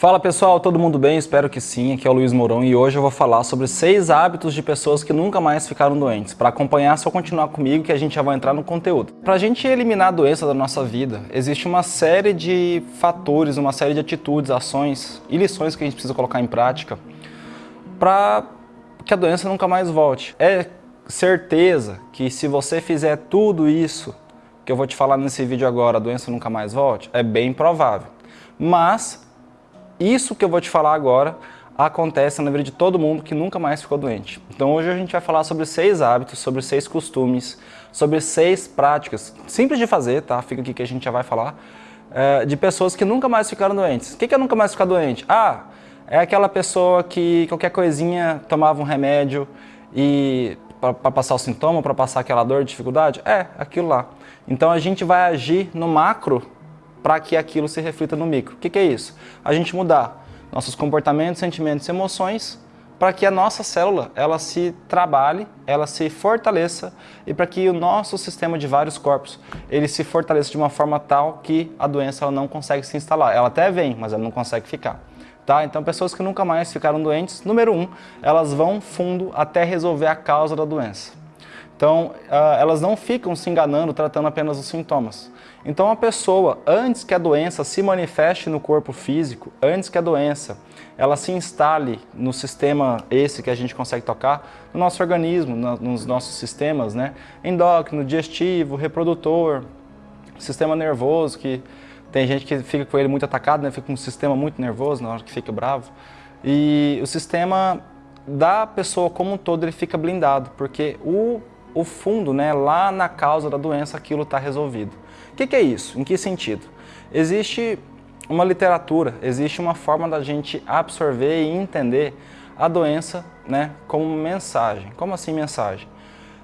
Fala pessoal, todo mundo bem? Espero que sim, aqui é o Luiz Mourão e hoje eu vou falar sobre seis hábitos de pessoas que nunca mais ficaram doentes. Para acompanhar, é só continuar comigo que a gente já vai entrar no conteúdo. Para a gente eliminar a doença da nossa vida, existe uma série de fatores, uma série de atitudes, ações e lições que a gente precisa colocar em prática para que a doença nunca mais volte. É certeza que se você fizer tudo isso que eu vou te falar nesse vídeo agora, a doença nunca mais volte? É bem provável. Mas isso que eu vou te falar agora acontece na vida de todo mundo que nunca mais ficou doente. Então hoje a gente vai falar sobre seis hábitos, sobre seis costumes, sobre seis práticas, simples de fazer, tá? Fica aqui que a gente já vai falar, é, de pessoas que nunca mais ficaram doentes. O que é nunca mais ficar doente? Ah, é aquela pessoa que qualquer coisinha tomava um remédio e para passar o sintoma, para passar aquela dor, dificuldade? É, aquilo lá. Então a gente vai agir no macro para que aquilo se reflita no micro. O que, que é isso? A gente mudar nossos comportamentos, sentimentos e emoções para que a nossa célula ela se trabalhe, ela se fortaleça e para que o nosso sistema de vários corpos ele se fortaleça de uma forma tal que a doença ela não consegue se instalar. Ela até vem, mas ela não consegue ficar. Tá? Então pessoas que nunca mais ficaram doentes, número um, elas vão fundo até resolver a causa da doença. Então, ah, elas não ficam se enganando tratando apenas os sintomas. Então, a pessoa, antes que a doença se manifeste no corpo físico, antes que a doença ela se instale no sistema esse que a gente consegue tocar, no nosso organismo, nos nossos sistemas, né? endócrino, digestivo, reprodutor, sistema nervoso, que tem gente que fica com ele muito atacado, né? fica com um sistema muito nervoso na hora que fica bravo. E o sistema da pessoa como um todo ele fica blindado, porque o o fundo, né, lá na causa da doença, aquilo está resolvido. O que, que é isso? Em que sentido? Existe uma literatura, existe uma forma da gente absorver e entender a doença né, como mensagem. Como assim mensagem?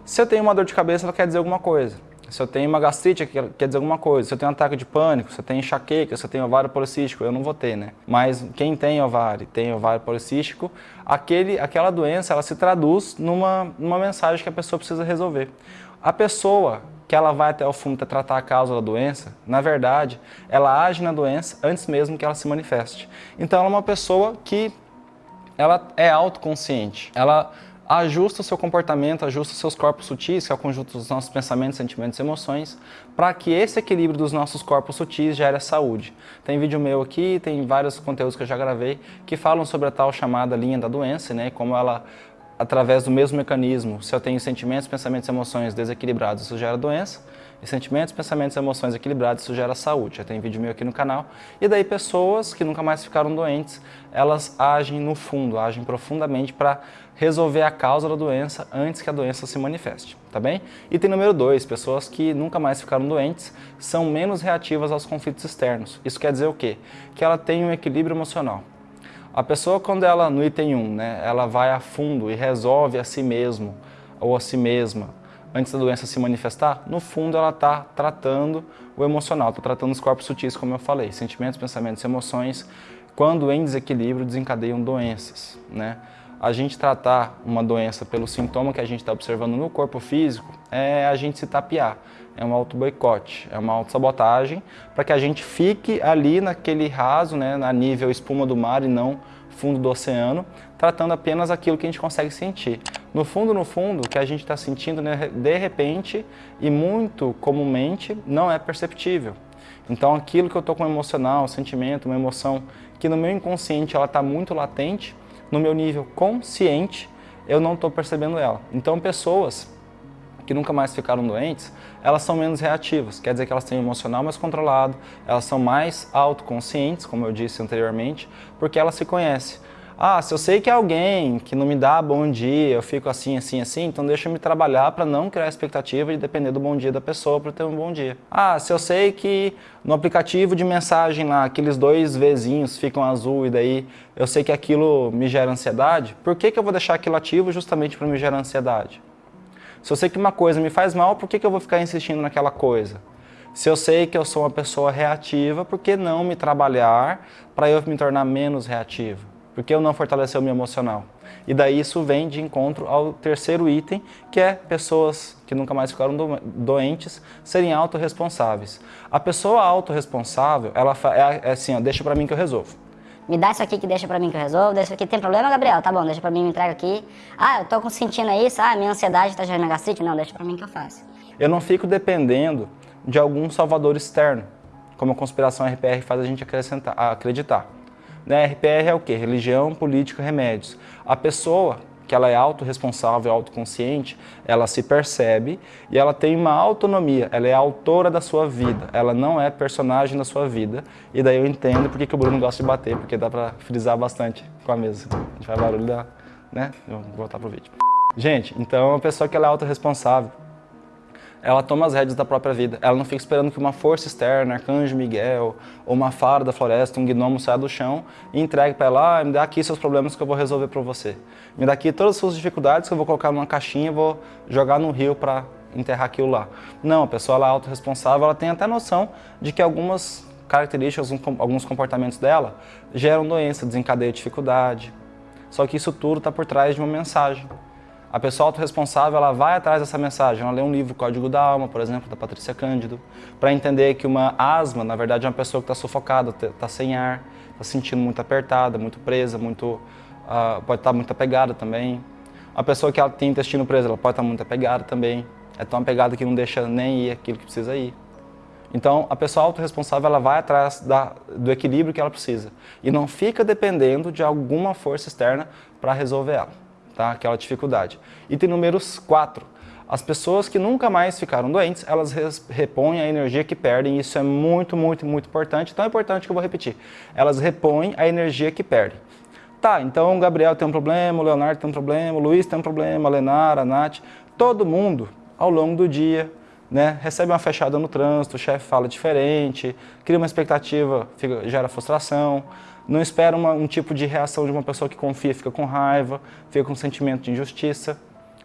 Se eu tenho uma dor de cabeça, ela quer dizer alguma coisa. Se eu tenho uma gastrite, quer dizer alguma coisa. Se eu tenho um ataque de pânico, se eu tenho enxaqueca, se eu tenho ovário policístico, eu não vou ter, né? Mas quem tem ovário, tem ovário policístico, aquele, aquela doença, ela se traduz numa, numa mensagem que a pessoa precisa resolver. A pessoa que ela vai até o fundo para tratar a causa da doença, na verdade, ela age na doença antes mesmo que ela se manifeste. Então ela é uma pessoa que ela é autoconsciente. Ela ajusta o seu comportamento, ajusta os seus corpos sutis, que é o conjunto dos nossos pensamentos, sentimentos e emoções, para que esse equilíbrio dos nossos corpos sutis gere a saúde. Tem vídeo meu aqui, tem vários conteúdos que eu já gravei, que falam sobre a tal chamada linha da doença, né, como ela, através do mesmo mecanismo, se eu tenho sentimentos, pensamentos e emoções desequilibrados, isso gera doença, e sentimentos, pensamentos e emoções equilibrados, isso gera saúde. Já tem vídeo meu aqui no canal. E daí pessoas que nunca mais ficaram doentes, elas agem no fundo, agem profundamente para resolver a causa da doença antes que a doença se manifeste, tá bem? E tem número dois, pessoas que nunca mais ficaram doentes são menos reativas aos conflitos externos. Isso quer dizer o quê? Que ela tem um equilíbrio emocional. A pessoa, quando ela, no item 1, né, ela vai a fundo e resolve a si mesmo ou a si mesma, antes da doença se manifestar, no fundo ela está tratando o emocional, está tratando os corpos sutis, como eu falei, sentimentos, pensamentos emoções, quando em desequilíbrio desencadeiam doenças. Né? A gente tratar uma doença pelo sintoma que a gente está observando no corpo físico é a gente se tapear, é um auto-boicote, é uma auto-sabotagem para que a gente fique ali naquele raso, né, na nível espuma do mar e não fundo do oceano, tratando apenas aquilo que a gente consegue sentir. No fundo, no fundo, o que a gente está sentindo, né, de repente e muito comumente, não é perceptível. Então aquilo que eu estou com um emocional, um sentimento, uma emoção, que no meu inconsciente ela está muito latente, no meu nível consciente, eu não estou percebendo ela. Então pessoas que nunca mais ficaram doentes, elas são menos reativas, quer dizer que elas têm um emocional mais controlado, elas são mais autoconscientes, como eu disse anteriormente, porque elas se conhecem. Ah, se eu sei que é alguém que não me dá bom dia, eu fico assim, assim, assim, então deixa eu me trabalhar para não criar expectativa de depender do bom dia da pessoa para ter um bom dia. Ah, se eu sei que no aplicativo de mensagem lá, aqueles dois Vzinhos ficam azul e daí eu sei que aquilo me gera ansiedade, por que, que eu vou deixar aquilo ativo justamente para me gerar ansiedade? Se eu sei que uma coisa me faz mal, por que, que eu vou ficar insistindo naquela coisa? Se eu sei que eu sou uma pessoa reativa, por que não me trabalhar para eu me tornar menos reativo? Por que eu não fortalecer o meu emocional? E daí isso vem de encontro ao terceiro item, que é pessoas que nunca mais ficaram do doentes serem autorresponsáveis. A pessoa autorresponsável, ela é, é assim, ó, deixa para mim que eu resolvo. Me dá isso aqui que deixa pra mim que eu resolvo. Deixa aqui. Tem problema, Gabriel? Tá bom, deixa pra mim, me entrega aqui. Ah, eu tô sentindo isso. Ah, minha ansiedade tá gerando gastrite. Não, deixa pra mim que eu faço. Eu não fico dependendo de algum salvador externo, como a conspiração RPR faz a gente acreditar. Né? RPR é o quê? Religião, política, remédios. A pessoa que ela é autorresponsável, autoconsciente, ela se percebe e ela tem uma autonomia, ela é autora da sua vida, ela não é personagem da sua vida. E daí eu entendo porque que o Bruno gosta de bater, porque dá pra frisar bastante com a mesa. A gente faz barulho da... né? Vou voltar pro vídeo. Gente, então a pessoa que ela é autorresponsável, ela toma as rédeas da própria vida. Ela não fica esperando que uma força externa, arcanjo Miguel, ou uma fara da floresta, um gnomo saia do chão e entregue para ela, ah, me dá aqui seus problemas que eu vou resolver para você. Me dá aqui todas as suas dificuldades que eu vou colocar numa caixinha e vou jogar no rio para enterrar aquilo lá. Não, a pessoa ela é autorresponsável, ela tem até noção de que algumas características, alguns comportamentos dela geram doença, desencadeia dificuldade. Só que isso tudo está por trás de uma mensagem. A pessoa autorresponsável ela vai atrás dessa mensagem, ela lê um livro, Código da Alma, por exemplo, da Patrícia Cândido, para entender que uma asma, na verdade, é uma pessoa que está sufocada, está sem ar, está se sentindo muito apertada, muito presa, muito, uh, pode estar tá muito apegada também. A pessoa que ela tem intestino preso, ela pode estar tá muito apegada também, é tão apegada que não deixa nem ir aquilo que precisa ir. Então, a pessoa autorresponsável ela vai atrás da, do equilíbrio que ela precisa e não fica dependendo de alguma força externa para resolver ela tá? aquela dificuldade. Item número 4. As pessoas que nunca mais ficaram doentes, elas repõem a energia que perdem. Isso é muito, muito, muito importante. Tão importante que eu vou repetir. Elas repõem a energia que perdem. Tá, então o Gabriel tem um problema, o Leonardo tem um problema, o Luiz tem um problema, a Lenara, a Nath. Todo mundo, ao longo do dia, né, recebe uma fechada no trânsito, o chefe fala diferente, cria uma expectativa, fica, gera frustração não espera uma, um tipo de reação de uma pessoa que confia, fica com raiva, fica com sentimento de injustiça.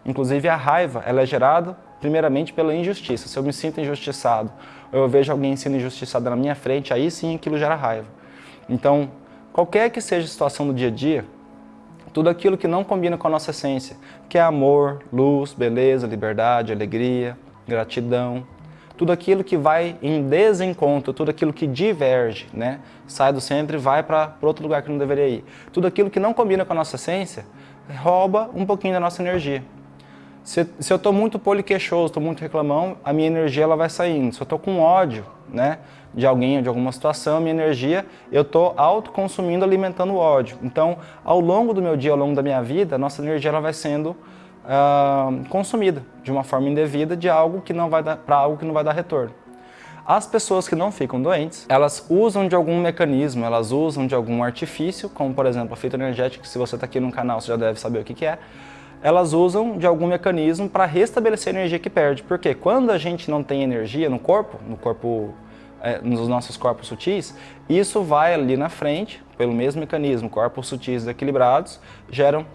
Inclusive a raiva, ela é gerada primeiramente pela injustiça. Se eu me sinto injustiçado, ou eu vejo alguém sendo injustiçado na minha frente, aí sim aquilo gera raiva. Então, qualquer que seja a situação do dia a dia, tudo aquilo que não combina com a nossa essência, que é amor, luz, beleza, liberdade, alegria, gratidão, tudo aquilo que vai em desencontro, tudo aquilo que diverge, né? sai do centro e vai para outro lugar que não deveria ir. Tudo aquilo que não combina com a nossa essência, rouba um pouquinho da nossa energia. Se, se eu estou muito poliqueixoso, estou muito reclamão, a minha energia ela vai saindo. Se eu estou com ódio né, de alguém ou de alguma situação, a minha energia, eu estou autoconsumindo, alimentando o ódio. Então, ao longo do meu dia, ao longo da minha vida, a nossa energia ela vai sendo uh, consumida de uma forma indevida de algo que não vai dar para algo que não vai dar retorno. As pessoas que não ficam doentes, elas usam de algum mecanismo, elas usam de algum artifício, como por exemplo a fitoenergética, que se você está aqui no canal você já deve saber o que, que é, elas usam de algum mecanismo para restabelecer a energia que perde. Porque quando a gente não tem energia no corpo, no corpo, é, nos nossos corpos sutis, isso vai ali na frente, pelo mesmo mecanismo, corpos sutis equilibrados, geram,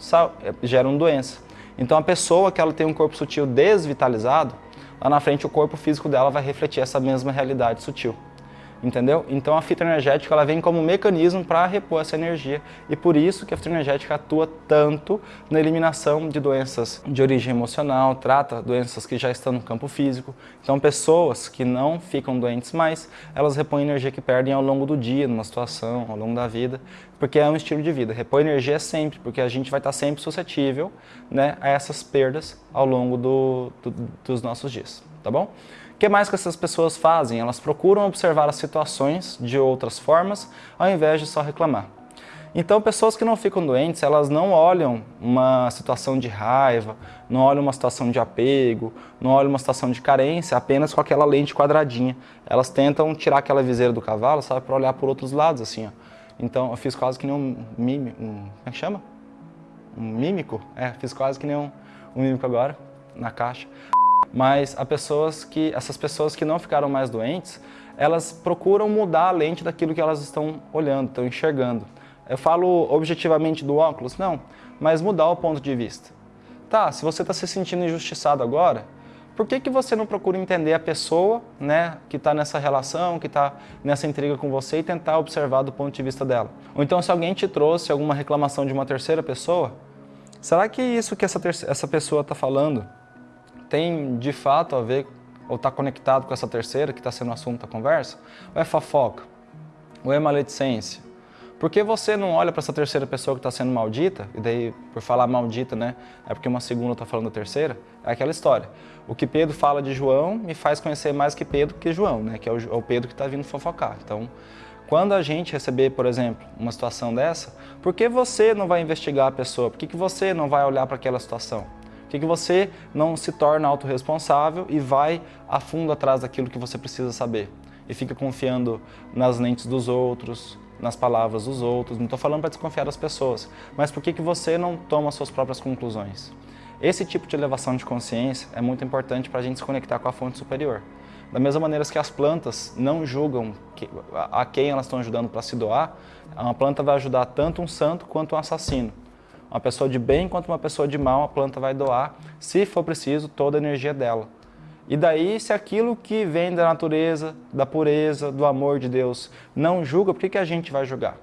é, geram doença. Então a pessoa que ela tem um corpo sutil desvitalizado, lá na frente o corpo físico dela vai refletir essa mesma realidade sutil entendeu? Então a fitoenergética ela vem como um mecanismo para repor essa energia e por isso que a fitoenergética atua tanto na eliminação de doenças de origem emocional, trata doenças que já estão no campo físico. Então pessoas que não ficam doentes mais, elas repõem energia que perdem ao longo do dia, numa situação, ao longo da vida, porque é um estilo de vida. Repor energia sempre, porque a gente vai estar sempre suscetível né, a essas perdas ao longo do, do, dos nossos dias, tá bom? O que mais que essas pessoas fazem? Elas procuram observar as situações de outras formas, ao invés de só reclamar. Então, pessoas que não ficam doentes, elas não olham uma situação de raiva, não olham uma situação de apego, não olham uma situação de carência apenas com aquela lente quadradinha. Elas tentam tirar aquela viseira do cavalo, sabe, para olhar por outros lados, assim, ó. Então, eu fiz quase que nem um mímico, um, como é que chama? Um mímico? É, fiz quase que nem um, um mímico agora, na caixa mas pessoas que, essas pessoas que não ficaram mais doentes, elas procuram mudar a lente daquilo que elas estão olhando, estão enxergando. Eu falo objetivamente do óculos? Não, mas mudar o ponto de vista. Tá, se você está se sentindo injustiçado agora, por que, que você não procura entender a pessoa né, que está nessa relação, que está nessa intriga com você e tentar observar do ponto de vista dela? Ou então se alguém te trouxe alguma reclamação de uma terceira pessoa, será que isso que essa, essa pessoa está falando tem de fato a ver ou está conectado com essa terceira que está sendo o assunto da conversa? Ou é fofoca? Ou é maledicência? Por que você não olha para essa terceira pessoa que está sendo maldita? E daí, por falar maldita, né? É porque uma segunda está falando da terceira? É aquela história. O que Pedro fala de João me faz conhecer mais que Pedro que João, né? Que é o, é Pedro que está vindo fofocar. Então, quando a gente receber, por exemplo, uma situação dessa, por que você não vai investigar a pessoa? Por que, que você não vai olhar para aquela situação? Que, que você não se torna autorresponsável e vai a fundo atrás daquilo que você precisa saber? E fica confiando nas lentes dos outros, nas palavras dos outros, não estou falando para desconfiar das pessoas, mas por que, que você não toma suas próprias conclusões? Esse tipo de elevação de consciência é muito importante para a gente se conectar com a fonte superior. Da mesma maneira que as plantas não julgam a quem elas estão ajudando para se doar, uma planta vai ajudar tanto um santo quanto um assassino. Uma pessoa de bem quanto uma pessoa de mal, a planta vai doar, se for preciso, toda a energia dela. E daí, se aquilo que vem da natureza, da pureza, do amor de Deus não julga, por que, que a gente vai julgar?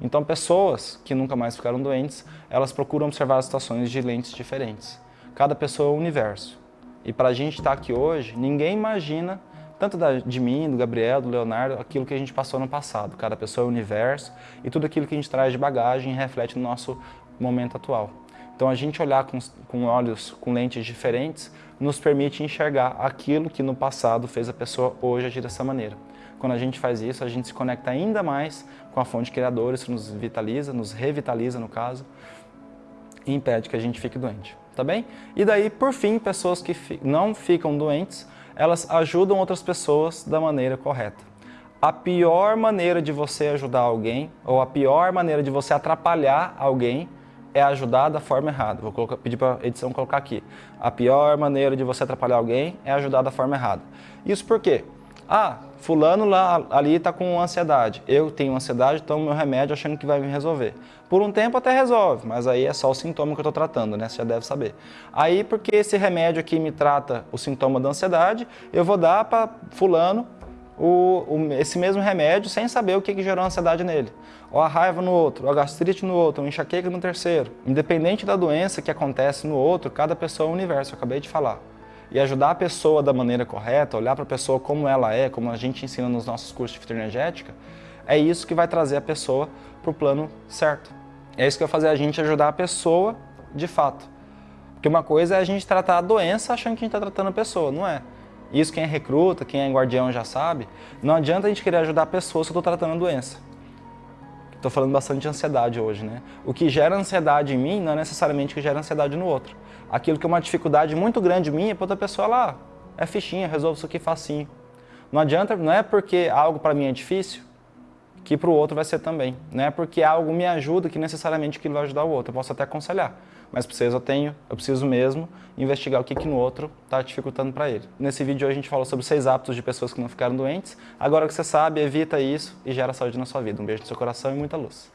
Então, pessoas que nunca mais ficaram doentes, elas procuram observar as situações de lentes diferentes. Cada pessoa é um universo. E para a gente estar aqui hoje, ninguém imagina, tanto de mim, do Gabriel, do Leonardo, aquilo que a gente passou no passado. Cada pessoa é um universo e tudo aquilo que a gente traz de bagagem reflete no nosso momento atual. Então a gente olhar com, com olhos, com lentes diferentes, nos permite enxergar aquilo que no passado fez a pessoa hoje agir dessa maneira. Quando a gente faz isso, a gente se conecta ainda mais com a fonte criadora, isso nos vitaliza, nos revitaliza no caso, e impede que a gente fique doente, tá bem? E daí, por fim, pessoas que não ficam doentes, elas ajudam outras pessoas da maneira correta. A pior maneira de você ajudar alguém, ou a pior maneira de você atrapalhar alguém, é ajudar da forma errada. Vou colocar, pedir para a edição colocar aqui. A pior maneira de você atrapalhar alguém é ajudar da forma errada. Isso por quê? Ah, fulano lá, ali está com ansiedade. Eu tenho ansiedade, tomo meu remédio achando que vai me resolver. Por um tempo até resolve, mas aí é só o sintoma que eu estou tratando, né? Você já deve saber. Aí, porque esse remédio aqui me trata o sintoma da ansiedade, eu vou dar para fulano o, o, esse mesmo remédio sem saber o que, que gerou ansiedade nele. Ou a raiva no outro, ou a gastrite no outro, ou a enxaqueca no terceiro. Independente da doença que acontece no outro, cada pessoa é um universo, eu acabei de falar. E ajudar a pessoa da maneira correta, olhar para a pessoa como ela é, como a gente ensina nos nossos cursos de fitoenergética, é isso que vai trazer a pessoa para o plano certo. É isso que vai fazer a gente ajudar a pessoa de fato. Porque uma coisa é a gente tratar a doença achando que a gente está tratando a pessoa, não é? Isso quem é recruta, quem é guardião já sabe. Não adianta a gente querer ajudar pessoas eu estou tratando a doença. Estou falando bastante de ansiedade hoje, né? O que gera ansiedade em mim não é necessariamente o que gera ansiedade no outro. Aquilo que é uma dificuldade muito grande minha, para outra pessoa lá, é fichinha, resolve isso aqui facinho. Não adianta, não é porque algo para mim é difícil, que para o outro vai ser também. Não é porque algo me ajuda que necessariamente aquilo vai ajudar o outro. Eu posso até aconselhar, mas preciso eu tenho, eu preciso mesmo investigar o que, que no outro está dificultando para ele. Nesse vídeo hoje a gente falou sobre seis hábitos de pessoas que não ficaram doentes. Agora que você sabe, evita isso e gera saúde na sua vida. Um beijo no seu coração e muita luz.